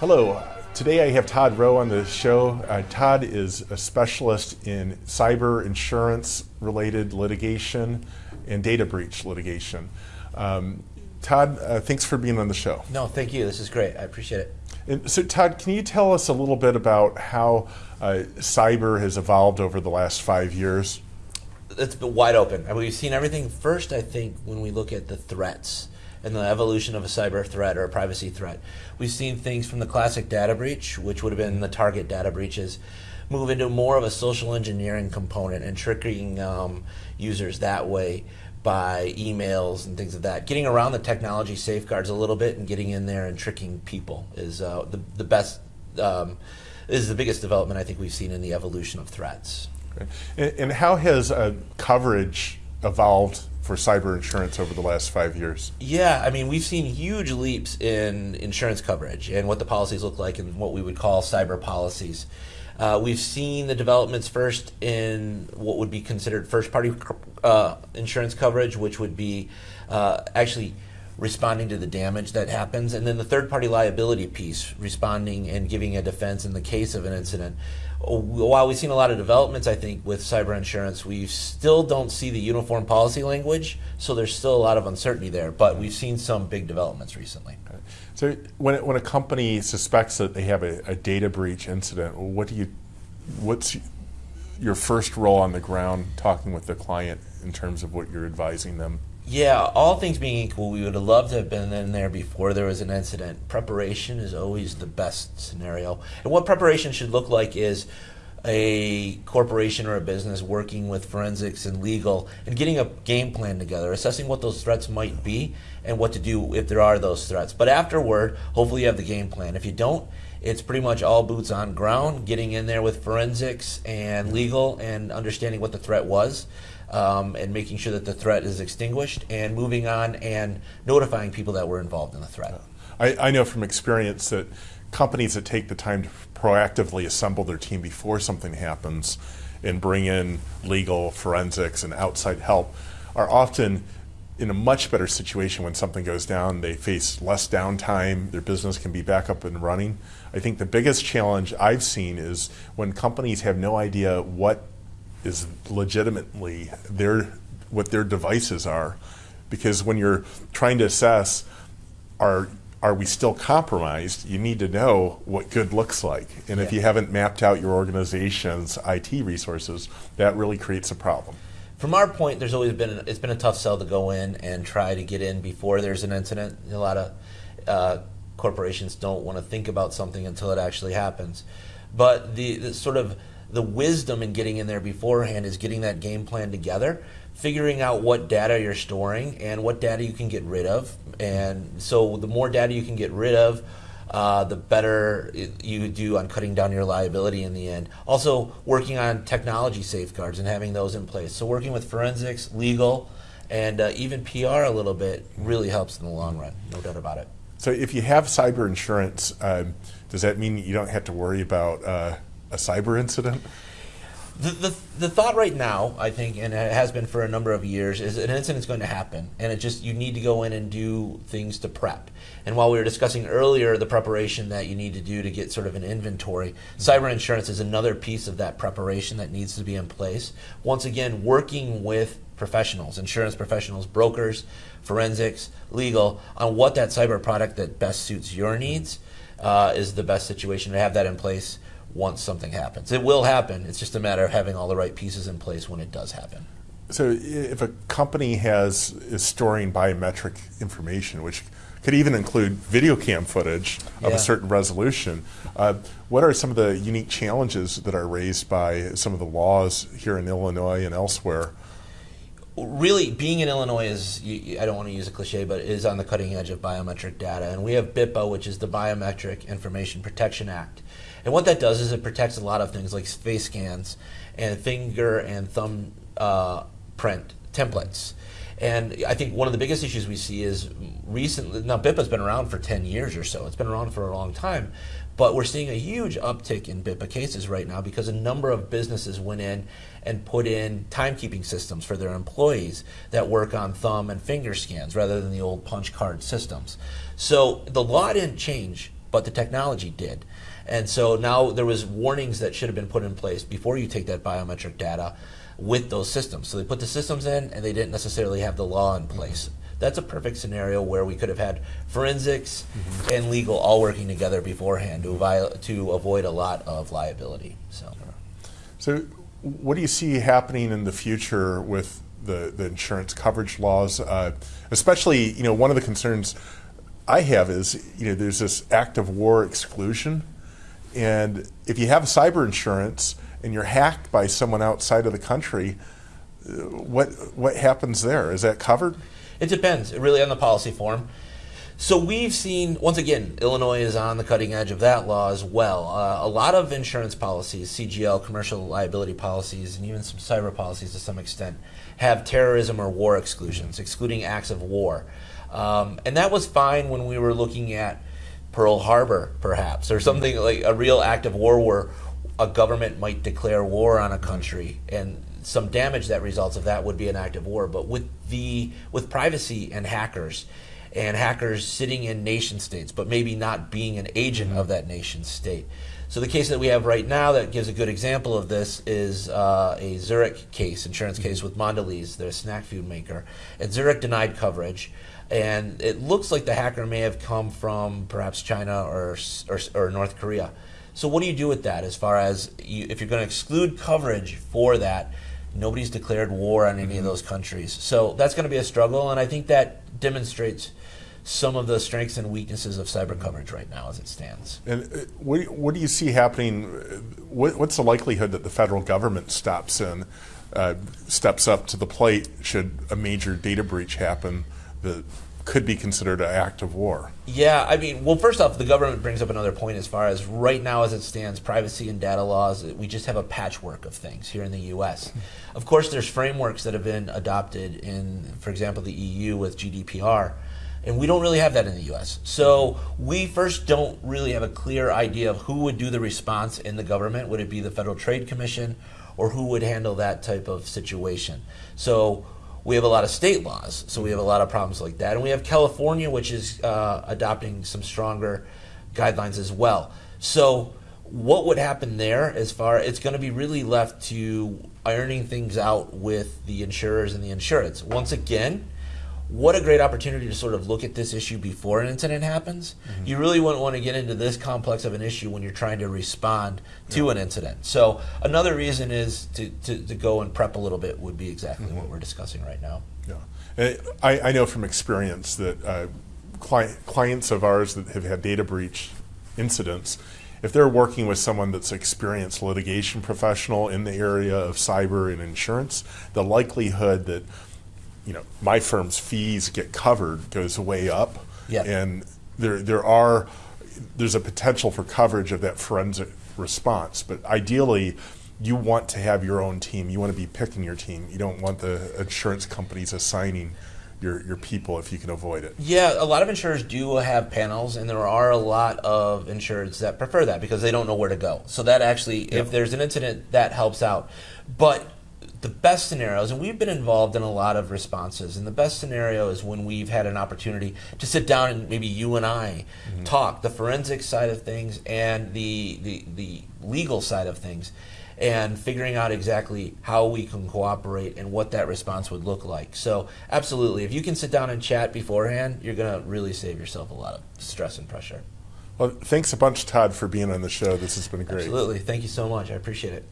Hello. Today I have Todd Rowe on the show. Uh, Todd is a specialist in cyber insurance related litigation and data breach litigation. Um, Todd, uh, thanks for being on the show. No, thank you. This is great. I appreciate it. And so, Todd, can you tell us a little bit about how uh, cyber has evolved over the last five years? It's been wide open. I mean, we've seen everything first, I think, when we look at the threats and the evolution of a cyber threat or a privacy threat. We've seen things from the classic data breach, which would have been the target data breaches, move into more of a social engineering component and tricking um, users that way by emails and things of like that. Getting around the technology safeguards a little bit and getting in there and tricking people is uh, the, the best, um, is the biggest development I think we've seen in the evolution of threats. And, and, how has uh, coverage evolved for cyber insurance over the last five years? Yeah, I mean, we've seen huge leaps in insurance coverage and what the policies look like and what we would call cyber policies. Uh, we've seen the developments first in what would be considered first party uh, insurance coverage, which would be uh, actually responding to the damage that happens, and then the third party liability piece, responding and giving a defense in the case of an incident while we've seen a lot of developments, I think, with cyber insurance, we still don't see the uniform policy language, so there's still a lot of uncertainty there. But we've seen some big developments recently. So, when, when a company suspects that they have a, a data breach incident, what do you, what's your first role on the ground talking with the client in terms of what you're advising them yeah, all things being equal, we would have loved to have been in there before there was an incident. Preparation is always the best scenario. And what preparation should look like is a corporation or a business working with forensics and legal and getting a game plan together, assessing what those threats might be and what to do if there are those threats. But afterward, hopefully you have the game plan. If you don't, it's pretty much all boots on ground, getting in there with forensics and legal and understanding what the threat was um, and making sure that the threat is extinguished and moving on and notifying people that were involved in the threat. I, I know from experience that companies that take the time to proactively assemble their team before something happens and bring in legal, forensics, and outside help are often in a much better situation when something goes down. They face less downtime, their business can be back up and running. I think the biggest challenge I've seen is when companies have no idea what is legitimately their what their devices are, because when you're trying to assess are are we still compromised, you need to know what good looks like. And yeah. if you haven't mapped out your organization's IT resources, that really creates a problem. From our point, there's always been it's been a tough sell to go in and try to get in before there's an incident. A lot of uh, corporations don't want to think about something until it actually happens. But the, the sort of the wisdom in getting in there beforehand is getting that game plan together, figuring out what data you're storing and what data you can get rid of. And so the more data you can get rid of, uh, the better you do on cutting down your liability in the end. Also, working on technology safeguards and having those in place. So, working with forensics, legal, and uh, even PR a little bit really helps in the long run, no doubt about it. So, if you have cyber insurance, um, does that mean you don't have to worry about uh, a cyber incident? The, the, the thought right now, I think, and it has been for a number of years, is an incident's going to happen, and it just you need to go in and do things to prep. And while we were discussing earlier the preparation that you need to do to get sort of an inventory, cyber insurance is another piece of that preparation that needs to be in place. Once again, working with professionals, insurance professionals, brokers, forensics, legal, on what that cyber product that best suits your needs uh, is the best situation to have that in place once something happens. It will happen. It's just a matter of having all the right pieces in place when it does happen. So if a company has is storing biometric information, which could even include video cam footage of yeah. a certain resolution, uh, what are some of the unique challenges that are raised by some of the laws here in Illinois and elsewhere? Really, being in Illinois is, I don't want to use a cliche, but is on the cutting edge of biometric data. And we have BIPA, which is the Biometric Information Protection Act. And what that does is it protects a lot of things like face scans and finger and thumb uh, print templates. And I think one of the biggest issues we see is recently, now BIPA's been around for 10 years or so, it's been around for a long time, but we're seeing a huge uptick in BIPA cases right now because a number of businesses went in and put in timekeeping systems for their employees that work on thumb and finger scans rather than the old punch card systems. So the law didn't change but the technology did. And so now there was warnings that should have been put in place before you take that biometric data with those systems. So they put the systems in and they didn't necessarily have the law in place. That's a perfect scenario where we could have had forensics mm-hmm. and legal all working together beforehand to, avoid, to avoid a lot of liability. So. so what do you see happening in the future with the, the insurance coverage laws? Uh, especially, you know, one of the concerns I have is, you know, there's this act of war exclusion. And if you have cyber insurance and you're hacked by someone outside of the country, uh, what, what happens there? Is that covered? It depends, really, on the policy form. So we've seen, once again, Illinois is on the cutting edge of that law as well. Uh, a lot of insurance policies, CGL, commercial liability policies, and even some cyber policies to some extent, have terrorism or war exclusions, excluding acts of war. Um, and that was fine when we were looking at Pearl Harbor, perhaps, or something like a real act of war where a government might declare war on a country and some damage that results of that would be an act of war. But with the with privacy and hackers, and hackers sitting in nation states, but maybe not being an agent of that nation state. So the case that we have right now that gives a good example of this is uh, a Zurich case, insurance case with Mondelez, the snack food maker. And Zurich denied coverage, and it looks like the hacker may have come from perhaps China or, or, or North Korea. So what do you do with that as far as you, if you're going to exclude coverage for that? Nobody's declared war on any mm -hmm. of mm-hmm. those countries. So that's going to be a struggle, and I think that demonstrates some of the strengths and weaknesses of cyber coverage right now as it stands. And uh, what, what do you see happening? What, what's the likelihood that the federal government stops in, uh, steps up to the plate should a major data breach happen that could be considered an act of war? Yeah, I mean, well, first off, the government brings up another point as far as right now as it stands, privacy and data laws, we just have a patchwork of things here in the U.S. Of course, there's frameworks that have been adopted in, for example, the EU with GDPR and we don't really have that in the US. So we first don't really have a clear idea of who would do the response in the government. Would it be the Federal Trade Commission or who would handle that type of situation? So we have a lot of state laws, so we have a lot of problems like that. And we have California, which is uh, adopting some stronger guidelines as well. So what would happen there as far it's going to be really left to ironing things out with the insurers and the insurance. Once again, what a great opportunity to sort of look at this issue before an incident happens. Mm-hmm. You really wouldn't want to get into this complex of an issue when you're trying to respond to yeah. an incident. So another reason is to, to, to, go and prep a little bit would be exactly mm-hmm. what we're discussing right now. Yeah, I, I know from experience that uh, client, clients of ours that have had data breach incidents, if they're working with someone that's experienced litigation professional in the area of cyber and insurance, the likelihood that you know, my firm's fees get covered goes way up. Yeah. And there, there are, there's a potential for coverage of that forensic response. But ideally, you want to have your own team. You want to be picking your team. You don't want the insurance companies assigning your, your people if you can avoid it. Yeah, a lot of insurers do have panels, and there are a lot of insurers that prefer that because they don't know where to go. So that actually, yeah. if there's an incident, that helps out. But the best scenarios, and we've been involved in a lot of responses, and the best scenario is when we've had an opportunity to sit down and maybe you and I mm-hmm. talk the forensic side of things and the, the, the legal side of things, and figuring out exactly how we can cooperate and what that response would look like. So, absolutely, if you can sit down and chat beforehand, you're going to really save yourself a lot of stress and pressure. Well, thanks a bunch, Todd, for being on the show. This has been great. Absolutely. Thank you so much. I appreciate it.